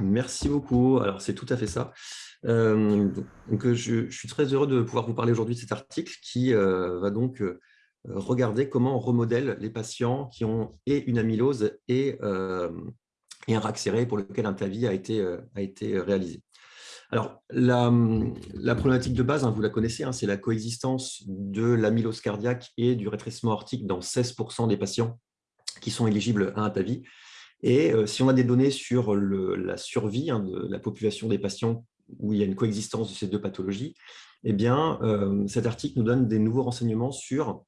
Merci beaucoup. Alors, c'est tout à fait ça. Euh, donc, euh, je, suis très heureux de pouvoir vous parler aujourd'hui de cet article qui euh, va donc regarder comment on remodèle les patients qui ont et une amylose et, et un RAC serré pour lequel un TAVI a été, a été réalisé. Alors, la, problématique de base, hein, vous la connaissez, hein, c'est la coexistence de l'amylose cardiaque et du rétrécissement aortique dans 16% des patients qui sont éligibles à un TAVI. Et euh, si on a des données sur la survie hein, de la population des patients où il y a une coexistence de ces deux pathologies, eh bien, euh, cet article nous donne des nouveaux renseignements sur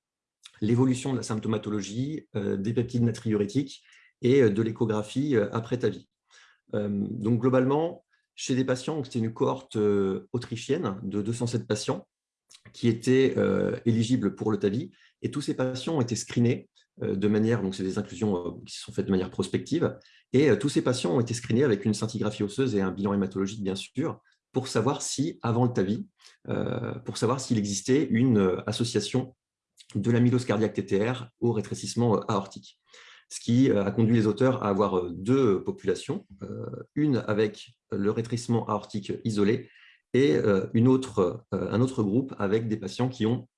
l'évolution de la symptomatologie, euh, des peptides natriurétiques et de l'échographie après TAVI. donc, globalement, chez des patients, c'était une cohorte autrichienne de 207 patients qui étaient éligibles pour le TAVI, et tous ces patients ont été screenés de manière, donc c'est des inclusions euh, qui sont faites de manière prospective, et euh, tous ces patients ont été screenés avec une scintigraphie osseuse et un bilan hématologique, bien sûr, pour savoir si, avant le TAVI, pour savoir s'il existait une association de l'amylose cardiaque TTR au rétrécissement aortique. Ce qui a conduit les auteurs à avoir deux populations, une avec le rétrécissement aortique isolé et une autre, un autre groupe avec des patients qui ont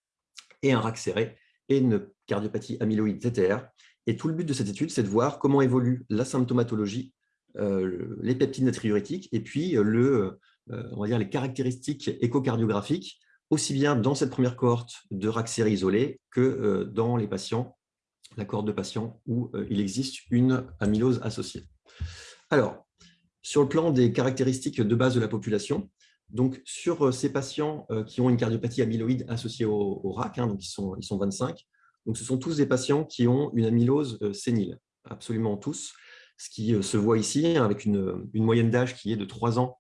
et un RAC serré et une cardiopathie amyloïde TTR. Et tout le but de cette étude, c'est de voir comment évolue la symptomatologie, euh, les peptides natriurétiques et puis euh, le, euh, on va dire les caractéristiques échocardiographiques, aussi bien dans cette première cohorte de série isolée que dans les patients, la cohorte de patients où il existe une amylose associée. Alors, sur le plan des caractéristiques de base de la population, donc, sur euh, ces patients euh, qui ont une cardiopathie amyloïde associée au, RAC, hein, ils sont, ils sont 25, donc ce sont tous des patients qui ont une amylose euh, sénile, absolument tous, ce qui se voit ici hein, avec une, moyenne d'âge qui est de 3 ans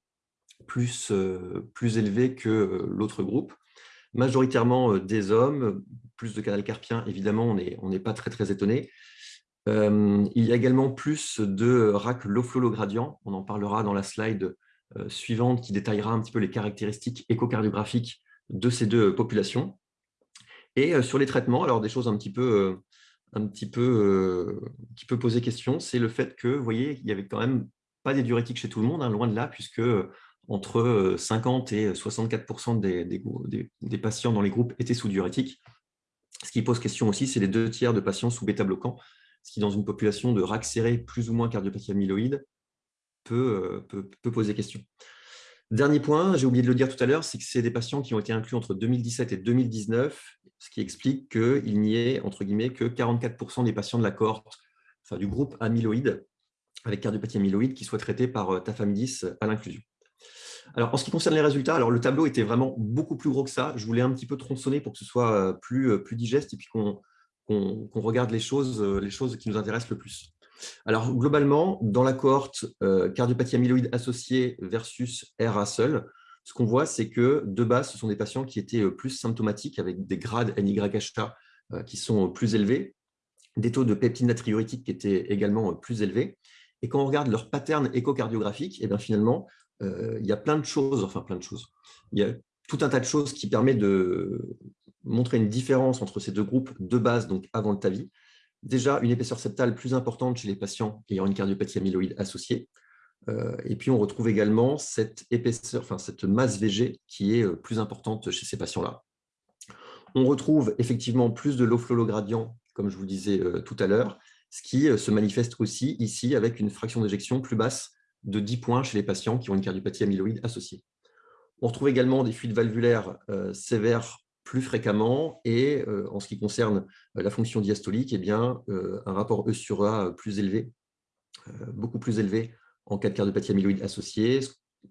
plus, élevée que l'autre groupe. Majoritairement des hommes, plus de canal carpien, évidemment, on n'est pas très, très étonné. il y a également plus de RAC low flow gradient, on en parlera dans la slide suivante qui détaillera un petit peu les caractéristiques échocardiographiques de ces deux populations. Et euh, sur les traitements, alors des choses un petit peu, euh, un petit peu qui peut poser question, c'est le fait que, vous voyez, il n'y avait quand même pas des diurétiques chez tout le monde, hein, loin de là, puisque entre 50 et 64 des, des, patients dans les groupes étaient sous diurétiques. Ce qui pose question aussi, c'est les deux tiers de patients sous bêta-bloquants, ce qui, dans une population de RAC serré plus ou moins cardiopathie amyloïde, euh, peut, peut, poser question. Dernier point, j'ai oublié de le dire tout à l'heure, c'est que c'est des patients qui ont été inclus entre 2017 et 2019, ce qui explique qu'il n'y ait, entre guillemets, que 44% des patients de la cohorte, enfin du groupe amyloïde, avec cardiopathie amyloïde, qui soient traités par euh, tafamidis à l'inclusion. Alors, en ce qui concerne les résultats, alors le tableau était vraiment beaucoup plus gros que ça. Je voulais un petit peu tronçonner pour que ce soit euh, plus, plus digeste et puis qu'on regarde les choses, les choses qui nous intéressent le plus. Alors, globalement, dans la cohorte euh, cardiopathie amyloïde associée versus RA seul, ce qu'on voit, c'est que de base, ce sont des patients qui étaient euh, plus symptomatiques avec des grades NYHA euh, qui sont plus élevés, des taux de peptide natriurétique qui étaient également plus élevés. Et quand on regarde leur pattern échocardiographique, et eh bien finalement, il y a plein de choses, enfin plein de choses, il y a tout un tas de choses qui permettent de montrer une différence entre ces deux groupes de base, donc avant le TAVI, déjà une épaisseur septale plus importante chez les patients ayant une cardiopathie amyloïde associée. Euh, et puis, on retrouve également cette épaisseur, enfin, cette masse VG qui est euh, plus importante chez ces patients-là. On retrouve effectivement plus de flow gradient, comme je vous disais euh, tout à l'heure, ce qui se manifeste aussi ici avec une fraction d'éjection plus basse de 10 points chez les patients qui ont une cardiopathie amyloïde associée. On retrouve également des fuites valvulaires sévères plus fréquemment et euh, en ce qui concerne euh, la fonction diastolique, eh bien, euh, un rapport E sur A plus élevé, beaucoup plus élevé en cas de cardiopathie amyloïde associée,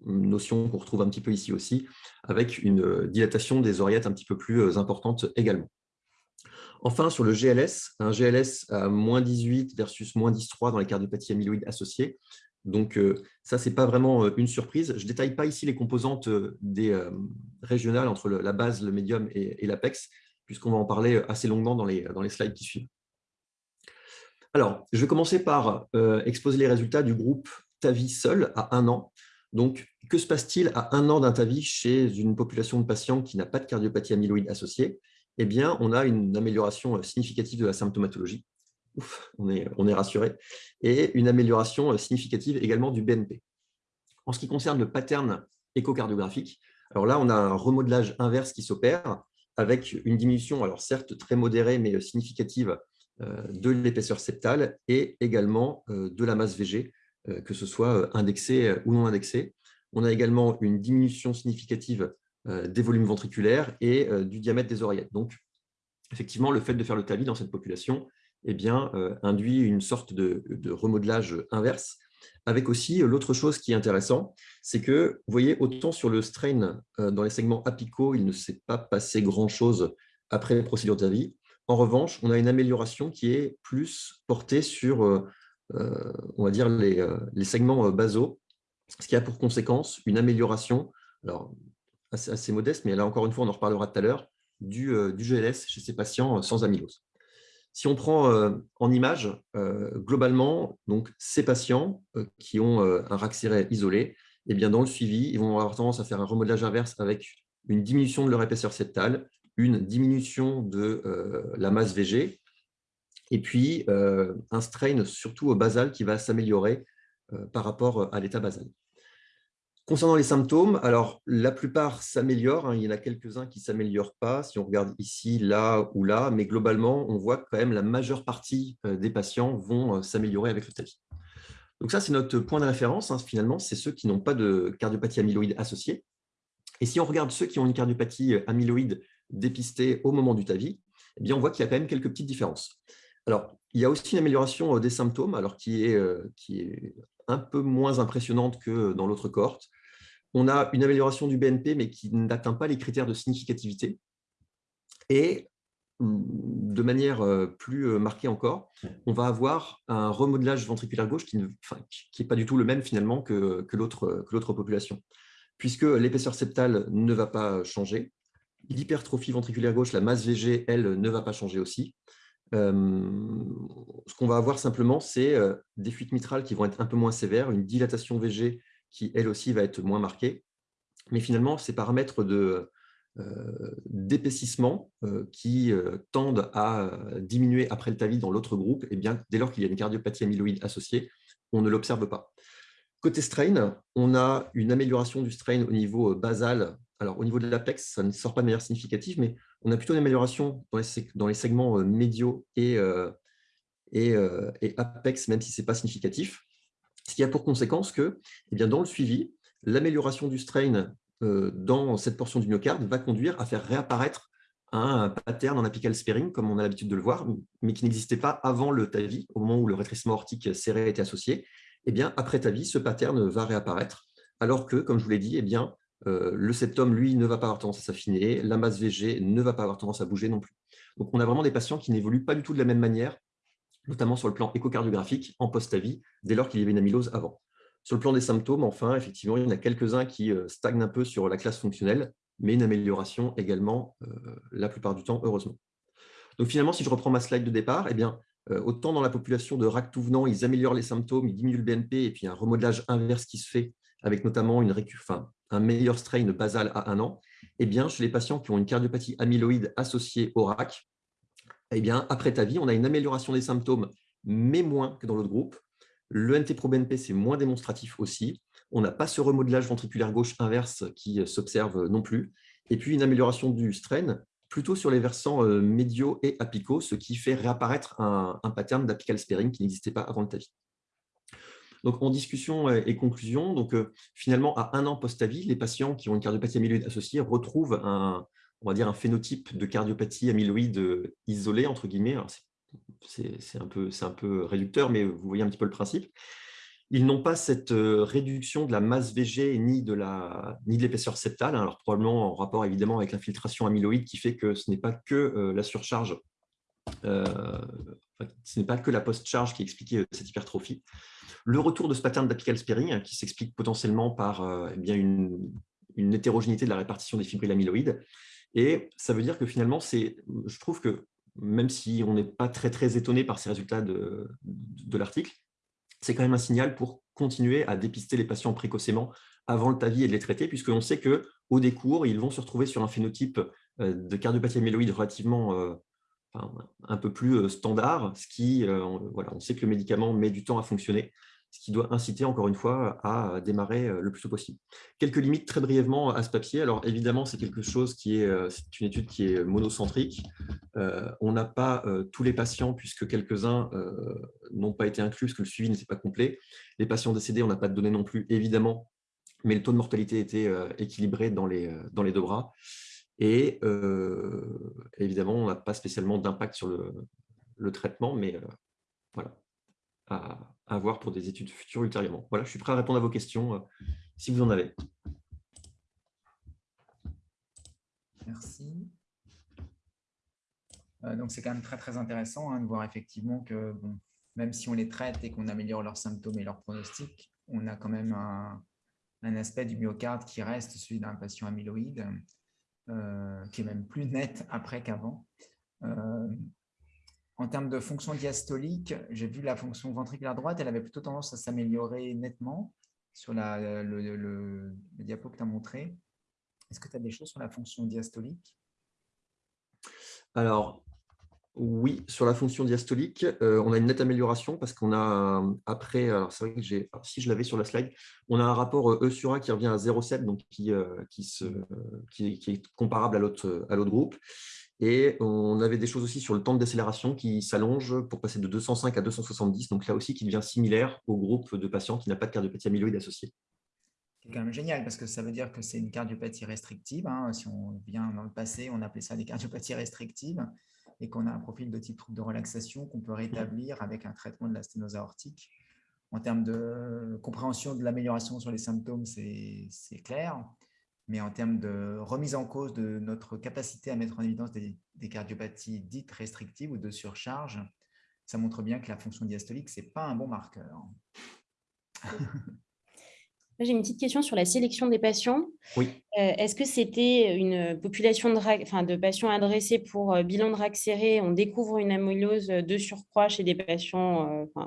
notion qu'on retrouve un petit peu ici aussi, avec une dilatation des oreillettes un petit peu plus importante également. Enfin, sur le GLS, un GLS à moins 18 versus moins 10,3 dans les cardiopathies amyloïdes associées, donc, euh, ça, ce n'est pas vraiment euh, une surprise. Je ne détaille pas ici les composantes euh, des régionales entre la base, le médium et, l'APEX, puisqu'on va en parler assez longuement dans les, dans les slides qui suivent. Alors, je vais commencer par exposer les résultats du groupe TAVI seul à un an. Donc, que se passe-t-il à un an d'un TAVI chez une population de patients qui n'a pas de cardiopathie amyloïde associée? Eh bien, on a une amélioration significative de la symptomatologie on est, on est rassuré, et une amélioration euh, significative également du BNP. En ce qui concerne le pattern échocardiographique, alors là, on a un remodelage inverse qui s'opère avec une diminution, alors certes très modérée, mais significative de l'épaisseur septale et également de la masse VG, que ce soit indexée ou non indexée. On a également une diminution significative des volumes ventriculaires et du diamètre des oreillettes. Donc, effectivement, le fait de faire le TAVI dans cette population eh bien, induit une sorte de, de remodelage inverse avec aussi l'autre chose qui est intéressant, c'est que, vous voyez, autant sur le strain dans les segments apicaux, il ne s'est pas passé grand-chose après la procédure TAVI. En revanche, on a une amélioration qui est plus portée sur, on va dire, les, les segments basaux, ce qui a pour conséquence une amélioration, alors assez, modeste, mais là encore une fois, on en reparlera tout à l'heure, du, GLS chez ces patients sans amylose. Si on prend en image, globalement, donc, ces patients qui ont un RAC isolé, eh bien, dans le suivi, ils vont avoir tendance à faire un remodelage inverse avec une diminution de leur épaisseur septale, une diminution de la masse VG, et puis un strain surtout basal qui va s'améliorer par rapport à l'état basal. Concernant les symptômes, alors la plupart s'améliorent, hein, il y en a quelques-uns qui ne s'améliorent pas, si on regarde ici, là ou là, mais globalement, on voit que quand même la majeure partie des patients vont s'améliorer avec le TAVI. Donc ça, c'est notre point de référence, hein, finalement, c'est ceux qui n'ont pas de cardiopathie amyloïde associée. Et si on regarde ceux qui ont une cardiopathie amyloïde dépistée au moment du TAVI, eh bien, on voit qu'il y a quand même quelques petites différences. Alors, il y a aussi une amélioration des symptômes, alors qui est, qui est un peu moins impressionnante que dans l'autre cohorte. On a une amélioration du BNP, mais qui n'atteint pas les critères de significativité. Et de manière plus marquée encore, on va avoir un remodelage ventriculaire gauche qui n'est pas du tout le même finalement que, l'autre population, puisque l'épaisseur septale ne va pas changer, l'hypertrophie ventriculaire gauche, la masse VG, elle, ne va pas changer aussi, ce qu'on va avoir simplement, c'est des fuites mitrales qui vont être un peu moins sévères, une dilatation VG qui, elle aussi, va être moins marquée. Mais finalement, ces paramètres d'épaississement qui tendent à diminuer après le TAVI dans l'autre groupe, eh bien, dès lors qu'il y a une cardiopathie amyloïde associée, on ne l'observe pas. Côté strain, on a une amélioration du strain au niveau basal. Alors, au niveau de l'apex, ça ne sort pas de manière significative, mais on a plutôt une amélioration dans les, segments euh, médiaux euh, euh, et, apex, même si ce n'est pas significatif. Ce qui a pour conséquence que, eh bien, dans le suivi, l'amélioration du strain dans cette portion du myocarde va conduire à faire réapparaître un pattern en apical sparing, comme on a l'habitude de le voir, mais qui n'existait pas avant le TAVI, au moment où le rétrécissement ortique serré était associé. Eh bien, après TAVI, ce pattern va réapparaître, alors que, comme je vous l'ai dit, eh bien, euh, le septum, lui, ne va pas avoir tendance à s'affiner, la masse VG ne va pas avoir tendance à bouger non plus. Donc, on a vraiment des patients qui n'évoluent pas du tout de la même manière, notamment sur le plan échocardiographique, en post-avis, dès lors qu'il y avait une amylose avant. Sur le plan des symptômes, enfin, effectivement, il y en a quelques-uns qui euh, stagnent un peu sur la classe fonctionnelle, mais une amélioration également, euh, la plupart du temps, heureusement. Donc finalement, si je reprends ma slide de départ, eh bien, autant dans la population de RAC tout venant, ils améliorent les symptômes, ils diminuent le BNP, et puis un remodelage inverse qui se fait avec notamment une un meilleur strain basal à un an, eh bien, chez les patients qui ont une cardiopathie amyloïde associée au RAC, eh bien, après TAVI, on a une amélioration des symptômes, mais moins que dans l'autre groupe. Le NT-proBNP, c'est moins démonstratif aussi. On n'a pas ce remodelage ventriculaire gauche inverse qui s'observe non plus. Et puis, une amélioration du strain, plutôt sur les versants euh, médiaux et apicaux, ce qui fait réapparaître un, pattern d'apical sparing qui n'existait pas avant le TAVI. Donc, en discussion et conclusion, donc, euh, finalement, à un an post-avis, les patients qui ont une cardiopathie amyloïde associée retrouvent un, on va dire un phénotype de cardiopathie amyloïde euh, isolée, entre guillemets. C'est un, peu, réducteur, mais vous voyez un petit peu le principe. Ils n'ont pas cette euh, réduction de la masse VG ni de l'épaisseur septale, hein. alors probablement en rapport évidemment avec l'infiltration amyloïde qui fait que ce n'est pas que la surcharge, ce n'est pas que la post-charge qui explique cette hypertrophie. Le retour de ce pattern d'apical sparing, hein, qui s'explique potentiellement par euh, eh bien une, hétérogénéité de la répartition des fibrilles amyloïdes. Et ça veut dire que finalement, je trouve que même si on n'est pas très, étonné par ces résultats de, l'article, c'est quand même un signal pour continuer à dépister les patients précocement avant le TAVI et de les traiter, puisqu'on sait qu'au décours, ils vont se retrouver sur un phénotype euh, de cardiopathie amyloïde relativement euh, un peu plus standard, ce qui, voilà, on sait que le médicament met du temps à fonctionner ce qui doit inciter encore une fois à démarrer le plus tôt possible. Quelques limites très brièvement à ce papier. Alors évidemment, c'est quelque chose qui est, c'est une étude qui est monocentrique. on n'a pas tous les patients puisque quelques-uns n'ont pas été inclus parce que le suivi n'était pas complet. Les patients décédés, on n'a pas de données non plus, évidemment, mais le taux de mortalité était équilibré dans les, dans les deux bras. Et évidemment, on n'a pas spécialement d'impact sur le, le, traitement, mais voilà, à, à, voir pour des études futures ultérieurement. Voilà, je suis prêt à répondre à vos questions si vous en avez. Merci. donc, c'est quand même très, très intéressant hein, de voir effectivement que bon, même si on les traite et qu'on améliore leurs symptômes et leurs pronostics, on a quand même un, aspect du myocarde qui reste celui d'un patient amyloïde, euh, qui est même plus net après qu'avant. Euh, en termes de fonction diastolique, j'ai vu la fonction ventriculaire droite, elle avait plutôt tendance à s'améliorer nettement sur la, le, le, diapo que tu as montré. Est-ce que tu as des choses sur la fonction diastolique? Alors, oui, sur la fonction diastolique, euh, on a une nette amélioration parce qu'on a, après, alors c'est vrai que j'ai, si je l'avais sur la slide, on a un rapport E sur A qui revient à 0,7, donc qui, euh, qui, qui, est comparable à l'autre groupe. Et on avait des choses aussi sur le temps de décélération qui s'allonge pour passer de 205 à 270, donc là aussi qui devient similaire au groupe de patients qui n'a pas de cardiopathie amyloïde associée. C'est quand même génial parce que ça veut dire que c'est une cardiopathie restrictive. Hein. Si on vient dans le passé, on appelait ça des cardiopathies restrictives et qu'on a un profil de type trouble de relaxation qu'on peut rétablir avec un traitement de la sténose aortique. En termes de compréhension de l'amélioration sur les symptômes, c'est clair. Mais en termes de remise en cause de notre capacité à mettre en évidence des, des cardiopathies dites restrictives ou de surcharge, ça montre bien que la fonction diastolique, ce n'est pas un bon marqueur. J'ai une petite question sur la sélection des patients. Oui. Euh, est-ce que c'était une population de, enfin, de patients adressés pour euh, bilan de RAC serré? On découvre une amylose de surcroît chez des patients euh,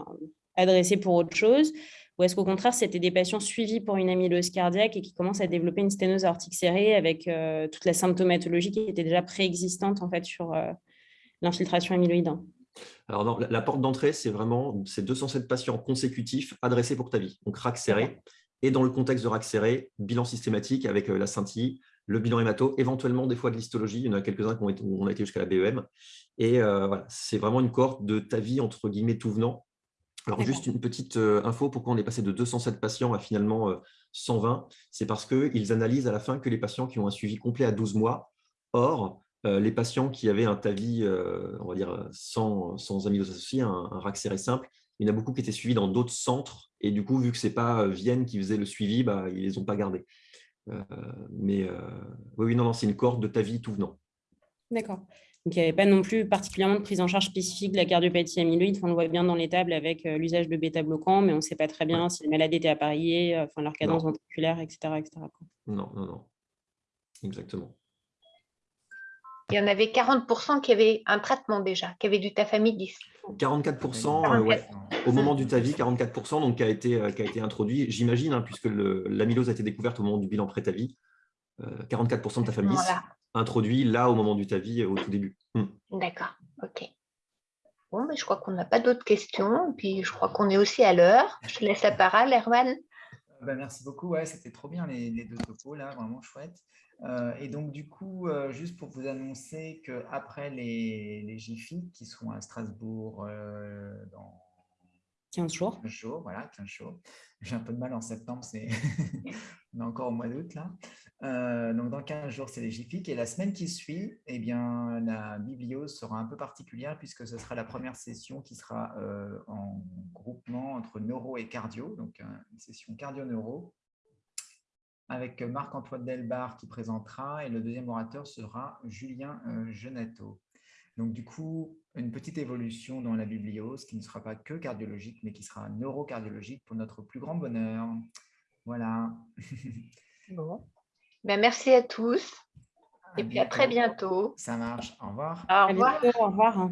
adressés pour autre chose Ou est-ce qu'au contraire, c'était des patients suivis pour une amylose cardiaque et qui commencent à développer une sténose aortique serrée avec toute la symptomatologie qui était déjà préexistante en fait, sur l'infiltration amyloïde alors non, la, porte d'entrée, c'est vraiment ces 207 patients consécutifs adressés pour ta vie. Donc RAC serré, et dans le contexte de RAC serré, bilan systématique avec euh, la scintille, le bilan hémato, éventuellement des fois de l'histologie. Il y en a quelques-uns où on a été jusqu'à la BEM. Et euh, voilà, c'est vraiment une cohorte de ta vie, entre guillemets, tout venant. Alors, juste une petite euh, info, pourquoi on est passé de 207 patients à finalement 120 C'est parce qu'ils analysent à la fin que les patients qui ont un suivi complet à 12 mois. Or, les patients qui avaient un TAVI, on va dire, sans, sans amylose associée, un, un RAC serré simple, il y en a beaucoup qui étaient suivis dans d'autres centres. Et du coup, vu que ce n'est pas euh, Vienne qui faisait le suivi, bah, ils ne les ont pas gardés. Euh, mais euh, oui, non, non c'est une cohorte de ta vie tout venant. D'accord. Donc, il n'y avait pas non plus particulièrement de prise en charge spécifique de la cardiopathie amyloïde. on le voit bien dans les tables avec l'usage de bêta-bloquants, mais on ne sait pas très bien si les malades étaient appariés, enfin, leur cadence ventriculaire, etc. etc. Non, non, non. Exactement. Il y en avait 40% qui avaient un traitement déjà, qui avaient du tafamidis. 44%, au moment du TAVI, 44%, donc, qui, a été, euh, qui a été introduit, j'imagine, hein, puisque l'amylose a été découverte au moment du bilan pré-TAVI, 44% de tafamidis introduit là au moment du TAVI, au tout début. Hmm. D'accord, ok. Bon, mais je crois qu'on n'a pas d'autres questions, puis je crois qu'on est aussi à l'heure. Je laisse la parole, Erwan. Ben, merci beaucoup, ouais, c'était trop bien les, les deux topos, là, vraiment chouette. Euh, et donc, du coup, euh, juste pour vous annoncer qu'après les, les GIFI qui seront à Strasbourg euh, dans 15 jours. 15 jours, voilà, 15 jours. J'ai un peu de mal en septembre, c'est on est encore au mois d'août là. donc, dans 15 jours, c'est les GIFIC. Et la semaine qui suit, eh bien, la bibliose sera un peu particulière puisque ce sera la première session qui sera en groupement entre neuro et cardio, donc une session cardio-neuro avec Marc-Antoine Delbar qui présentera et le deuxième orateur sera Julien euh, Genato. Donc du coup, une petite évolution dans la bibliose qui ne sera pas que cardiologique, mais qui sera neurocardiologique pour notre plus grand bonheur. Voilà. Bon. Ben, merci à tous. et puis à très bientôt. Ça marche. Au revoir. Au revoir. Au revoir.